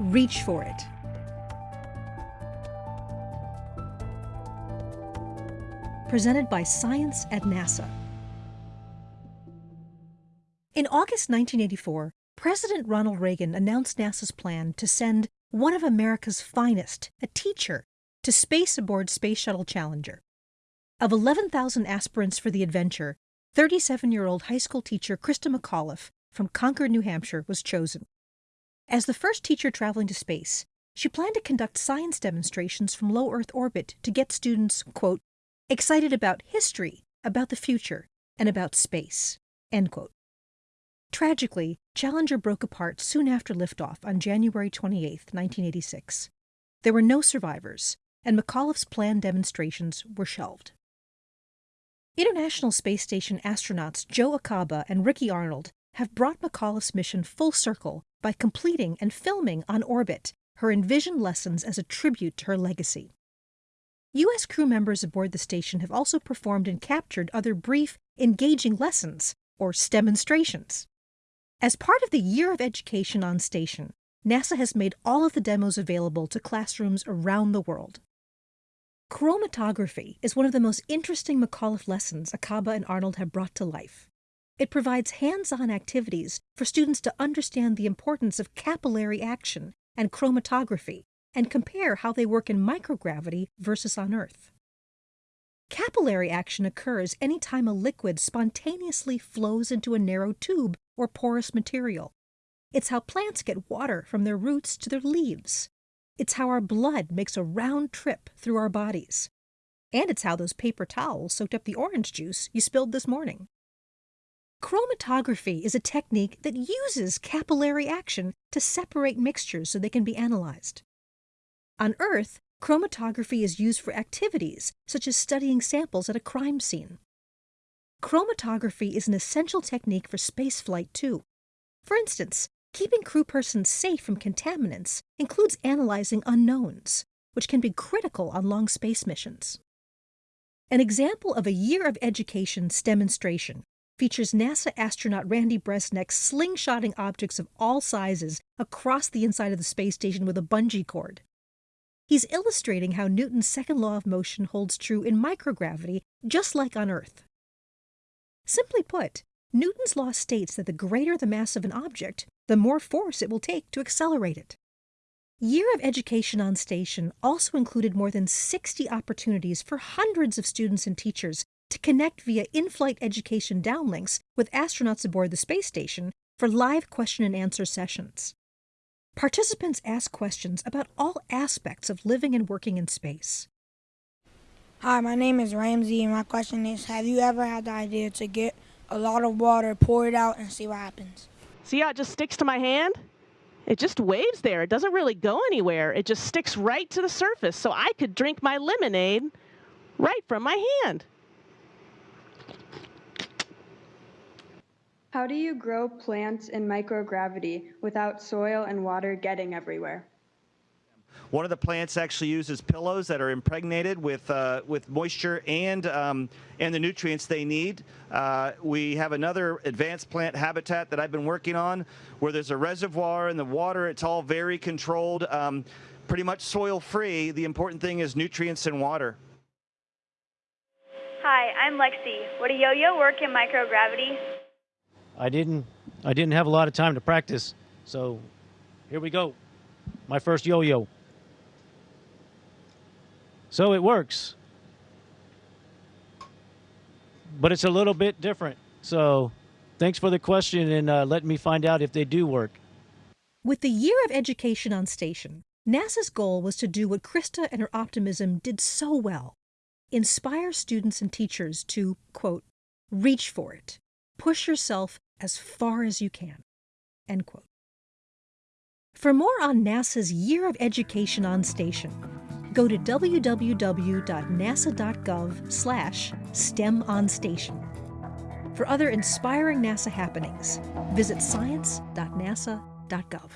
Reach for it. Presented by Science at NASA. In August 1984, President Ronald Reagan announced NASA's plan to send one of America's finest, a teacher, to space aboard Space Shuttle Challenger. Of 11,000 aspirants for the adventure, 37 year old high school teacher Christa McAuliffe from Concord, New Hampshire was chosen. As the first teacher traveling to space, she planned to conduct science demonstrations from low Earth orbit to get students, quote, excited about history, about the future, and about space, end quote. Tragically, Challenger broke apart soon after liftoff on January 28, 1986. There were no survivors, and McAuliffe's planned demonstrations were shelved. International Space Station astronauts Joe Acaba and Ricky Arnold have brought McAuliffe's mission full circle by completing and filming on orbit her envisioned lessons as a tribute to her legacy. U.S. crew members aboard the station have also performed and captured other brief, engaging lessons, or demonstrations. As part of the Year of Education on Station, NASA has made all of the demos available to classrooms around the world. Chromatography is one of the most interesting McAuliffe lessons Acaba and Arnold have brought to life. It provides hands on activities for students to understand the importance of capillary action and chromatography and compare how they work in microgravity versus on Earth. Capillary action occurs anytime a liquid spontaneously flows into a narrow tube or porous material. It's how plants get water from their roots to their leaves. It's how our blood makes a round trip through our bodies. And it's how those paper towels soaked up the orange juice you spilled this morning. Chromatography is a technique that uses capillary action to separate mixtures so they can be analyzed. On Earth, Chromatography is used for activities such as studying samples at a crime scene. Chromatography is an essential technique for spaceflight, too. For instance, keeping crew persons safe from contaminants includes analyzing unknowns, which can be critical on long space missions. An example of a year of education demonstration features NASA astronaut Randy Bresnik slingshotting objects of all sizes across the inside of the space station with a bungee cord. He's illustrating how Newton's second law of motion holds true in microgravity, just like on Earth. Simply put, Newton's law states that the greater the mass of an object, the more force it will take to accelerate it. Year of Education on Station also included more than 60 opportunities for hundreds of students and teachers to connect via in-flight education downlinks with astronauts aboard the space station for live question and answer sessions. Participants ask questions about all aspects of living and working in space. Hi, my name is Ramsey, and my question is Have you ever had the idea to get a lot of water, pour it out, and see what happens? See how it just sticks to my hand? It just waves there. It doesn't really go anywhere. It just sticks right to the surface, so I could drink my lemonade right from my hand. How do you grow plants in microgravity without soil and water getting everywhere? One of the plants actually uses pillows that are impregnated with uh, with moisture and um, and the nutrients they need. Uh, we have another advanced plant habitat that I've been working on, where there's a reservoir and the water. It's all very controlled, um, pretty much soil free. The important thing is nutrients and water. Hi, I'm Lexi. Would a yo-yo work in microgravity? I didn't I didn't have a lot of time to practice. So here we go. My first yo-yo. So it works. But it's a little bit different. So thanks for the question and uh, letting me find out if they do work. With the Year of Education on Station, NASA's goal was to do what Christa and her optimism did so well inspire students and teachers to, quote, reach for it, push yourself as far as you can. End quote. For more on NASA's Year of Education on Station, go to www.nasa.gov slash STEMOnStation. For other inspiring NASA happenings, visit science.nasa.gov.